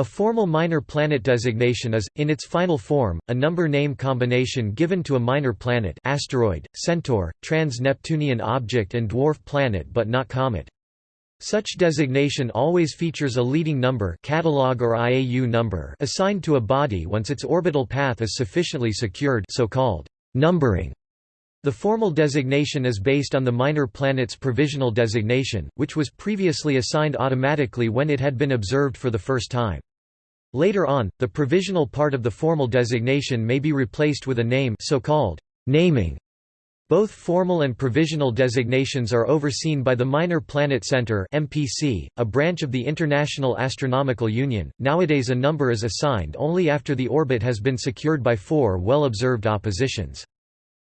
A formal minor planet designation is, in its final form, a number-name combination given to a minor planet asteroid, centaur, trans-Neptunian object and dwarf planet but not comet. Such designation always features a leading number catalog or IAU number assigned to a body once its orbital path is sufficiently secured so-called numbering. The formal designation is based on the minor planet's provisional designation, which was previously assigned automatically when it had been observed for the first time. Later on, the provisional part of the formal designation may be replaced with a name so-called naming. Both formal and provisional designations are overseen by the Minor Planet Center (MPC), a branch of the International Astronomical Union. Nowadays a number is assigned only after the orbit has been secured by four well-observed oppositions.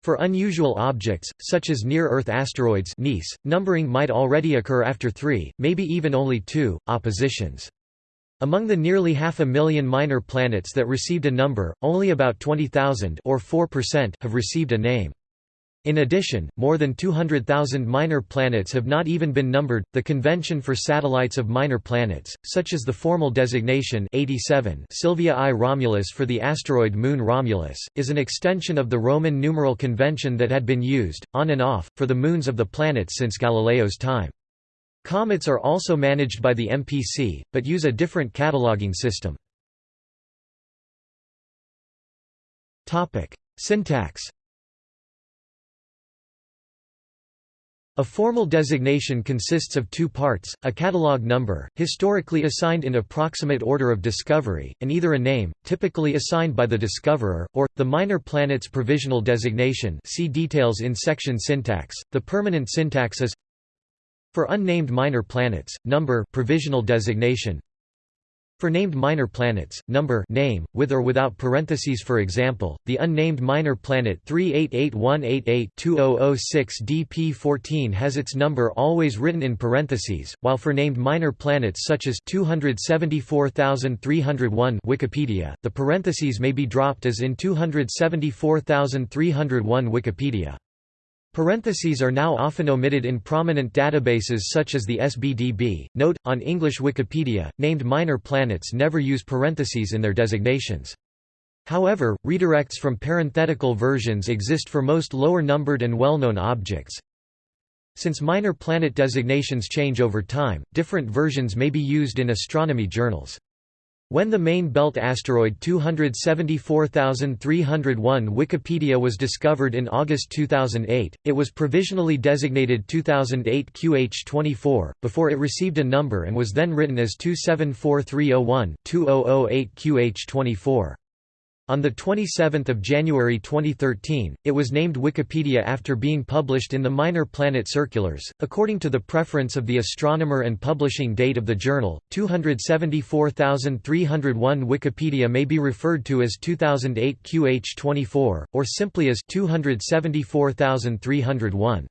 For unusual objects, such as near-Earth asteroids NEAS, numbering might already occur after three, maybe even only two, oppositions. Among the nearly half a million minor planets that received a number, only about 20,000 or 4% have received a name. In addition, more than 200,000 minor planets have not even been numbered. The convention for satellites of minor planets, such as the formal designation 87 Sylvia I Romulus for the asteroid moon Romulus, is an extension of the Roman numeral convention that had been used, on and off, for the moons of the planets since Galileo's time. Comets are also managed by the MPC, but use a different cataloging system. Syntax A formal designation consists of two parts, a catalog number, historically assigned in approximate order of discovery, and either a name, typically assigned by the discoverer, or, the minor planet's provisional designation see details in section syntax. The permanent syntax is for unnamed minor planets, number provisional designation for named minor planets, number name, with or without parentheses for example, the unnamed minor planet 388188-2006 DP14 has its number always written in parentheses, while for named minor planets such as 274301 Wikipedia, the parentheses may be dropped as in 274301 Wikipedia. Parentheses are now often omitted in prominent databases such as the SBDB. Note, on English Wikipedia, named minor planets never use parentheses in their designations. However, redirects from parenthetical versions exist for most lower-numbered and well-known objects. Since minor planet designations change over time, different versions may be used in astronomy journals. When the main belt asteroid 274301 Wikipedia was discovered in August 2008, it was provisionally designated 2008 QH24, before it received a number and was then written as 274301 2008 QH24. On 27 January 2013, it was named Wikipedia after being published in the Minor Planet Circulars. According to the preference of the astronomer and publishing date of the journal, 274,301 Wikipedia may be referred to as 2008 QH24, or simply as 274,301.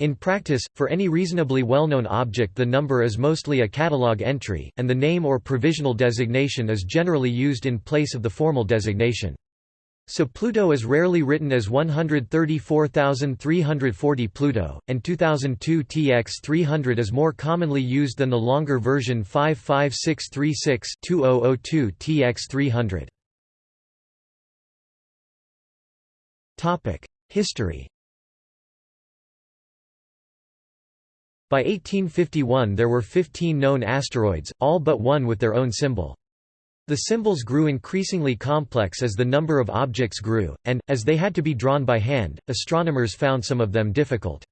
In practice, for any reasonably well-known object the number is mostly a catalog entry, and the name or provisional designation is generally used in place of the formal designation. So Pluto is rarely written as 134,340 Pluto, and 2002 TX300 is more commonly used than the longer version 55636-2002 TX300. History By 1851 there were 15 known asteroids, all but one with their own symbol. The symbols grew increasingly complex as the number of objects grew, and, as they had to be drawn by hand, astronomers found some of them difficult.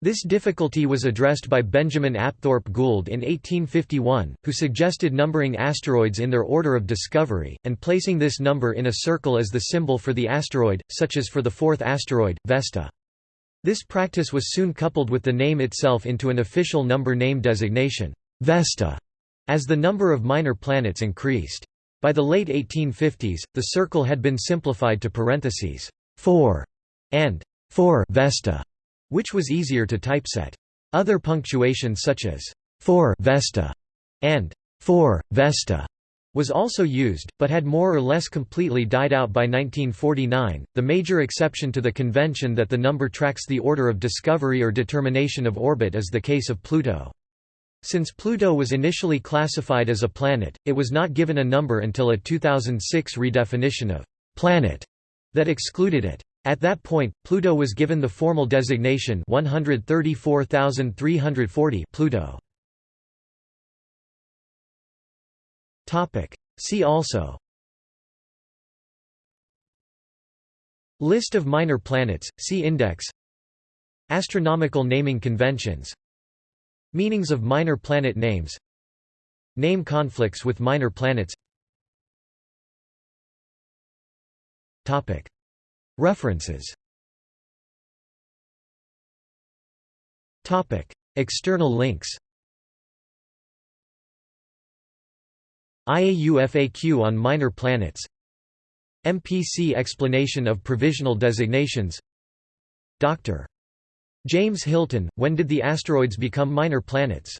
This difficulty was addressed by Benjamin Apthorp Gould in 1851, who suggested numbering asteroids in their order of discovery, and placing this number in a circle as the symbol for the asteroid, such as for the fourth asteroid, Vesta. This practice was soon coupled with the name itself into an official number name designation, Vesta, as the number of minor planets increased. By the late 1850s, the circle had been simplified to parentheses 4 and 4 Vesta, which was easier to typeset. Other punctuation such as 4 Vesta and 4 Vesta was also used, but had more or less completely died out by 1949, the major exception to the convention that the number tracks the order of discovery or determination of orbit is the case of Pluto. Since Pluto was initially classified as a planet, it was not given a number until a 2006 redefinition of «planet» that excluded it. At that point, Pluto was given the formal designation 134340 Pluto. See also. List of minor planets, see Index. Astronomical naming conventions. Meanings of minor planet names. Name conflicts with minor planets. References. External links IAU FAQ on minor planets MPC explanation of provisional designations Dr. James Hilton, When did the asteroids become minor planets?